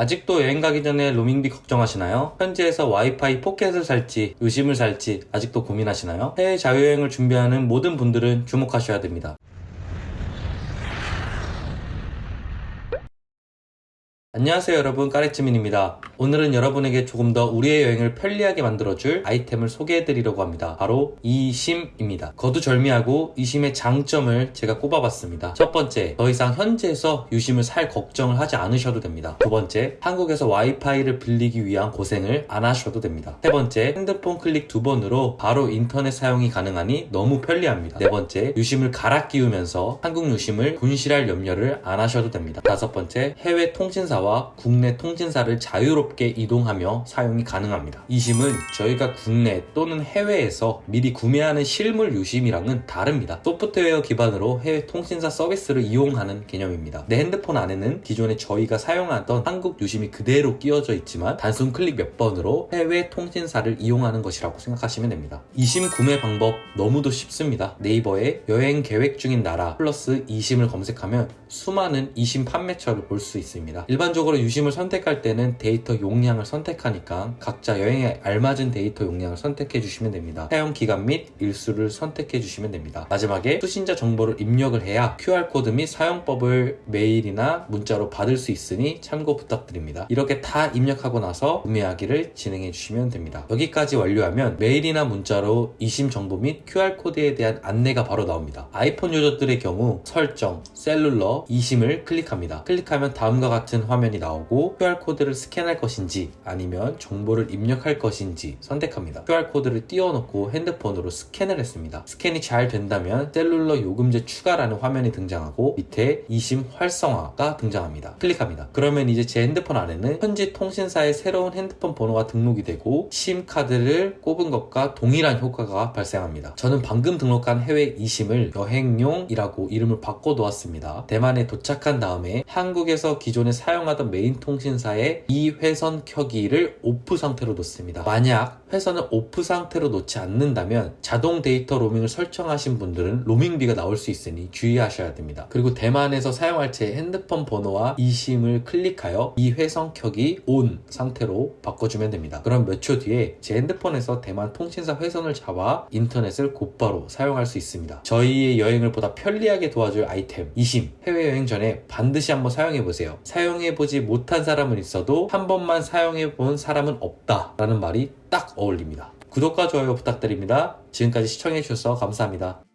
아직도 여행 가기 전에 로밍비 걱정하시나요? 현지에서 와이파이 포켓을 살지 의심을 살지 아직도 고민하시나요? 해외 자유여행을 준비하는 모든 분들은 주목하셔야 됩니다. 안녕하세요 여러분 까레츠민입니다 오늘은 여러분에게 조금 더 우리의 여행을 편리하게 만들어줄 아이템을 소개해드리려고 합니다. 바로 이심입니다. 거두절미하고 이심의 장점을 제가 꼽아봤습니다. 첫 번째 더 이상 현지에서 유심을 살 걱정을 하지 않으셔도 됩니다. 두 번째 한국에서 와이파이를 빌리기 위한 고생을 안 하셔도 됩니다. 세 번째 핸드폰 클릭 두 번으로 바로 인터넷 사용이 가능하니 너무 편리합니다. 네 번째 유심을 갈아 끼우면서 한국 유심을 분실할 염려를 안 하셔도 됩니다. 다섯 번째 해외 통신사와 국내 통신사를 자유롭게 이동하며 사용이 가능합니다. 이 심은 저희가 국내 또는 해외에서 미리 구매하는 실물 유심이랑은 다릅니다. 소프트웨어 기반으로 해외 통신사 서비스를 이용하는 개념입니다. 내 핸드폰 안에는 기존에 저희가 사용하던 한국 유심이 그대로 끼워져 있지만 단순 클릭 몇 번으로 해외 통신사를 이용하는 것이라고 생각하시면 됩니다. 이심 구매 방법 너무도 쉽습니다. 네이버에 여행 계획 중인 나라 플러스 이심을 검색하면 수많은 이심 판매처를 볼 수 있습니다. 일반적으로 유심을 선택할 때는 데이터 용량을 선택하니까 각자 여행에 알맞은 데이터 용량을 선택해 주시면 됩니다. 사용 기간 및 일수를 선택해 주시면 됩니다. 마지막에 수신자 정보를 입력을 해야 QR코드 및 사용법을 메일이나 문자로 받을 수 있으니 참고 부탁드립니다. 이렇게 다 입력하고 나서 구매하기를 진행해 주시면 됩니다. 여기까지 완료하면 메일이나 문자로 이심 정보 및 QR코드에 대한 안내가 바로 나옵니다. 아이폰 유저들의 경우 설정, 셀룰러, 이심을 클릭합니다. 클릭하면 다음과 같은 화면이 나오고 QR코드를 스캔할 것인지 아니면 정보를 입력할 것인지 선택합니다. QR코드를 띄워놓고 핸드폰으로 스캔을 했습니다. 스캔이 잘 된다면 셀룰러 요금제 추가라는 화면이 등장하고 밑에 이심 활성화가 등장합니다. 클릭합니다. 그러면 이제 제 핸드폰 안에는 현지 통신사의 새로운 핸드폰 번호가 등록이 되고 심 카드를 꼽은 것과 동일한 효과가 발생합니다. 저는 방금 등록한 해외 이심을 여행용이라고 이름을 바꿔 놓았습니다. 대만 에 도착한 다음에 한국에서 기존에 사용하던 메인 통신사의 이 회선 켜기를 오프 상태로 놓습니다. 만약 회선을 오프 상태로 놓지 않는다면 자동 데이터 로밍을 설정하신 분들은 로밍비가 나올 수 있으니 주의하셔야 됩니다. 그리고 대만에서 사용할 제 핸드폰 번호와 이심을 클릭하여 이 회선 켜기 온 상태로 바꿔주면 됩니다. 그럼 몇 초 뒤에 제 핸드폰에서 대만 통신사 회선을 잡아 인터넷을 곧바로 사용할 수 있습니다. 저희의 여행을 보다 편리하게 도와줄 아이템 이심 해외여행 전에 반드시 한번 사용해보세요. 사용해보지 못한 사람은 있어도 한 번만 사용해본 사람은 없다 라는 말이 딱 어울립니다. 구독과 좋아요 부탁드립니다. 지금까지 시청해주셔서 감사합니다.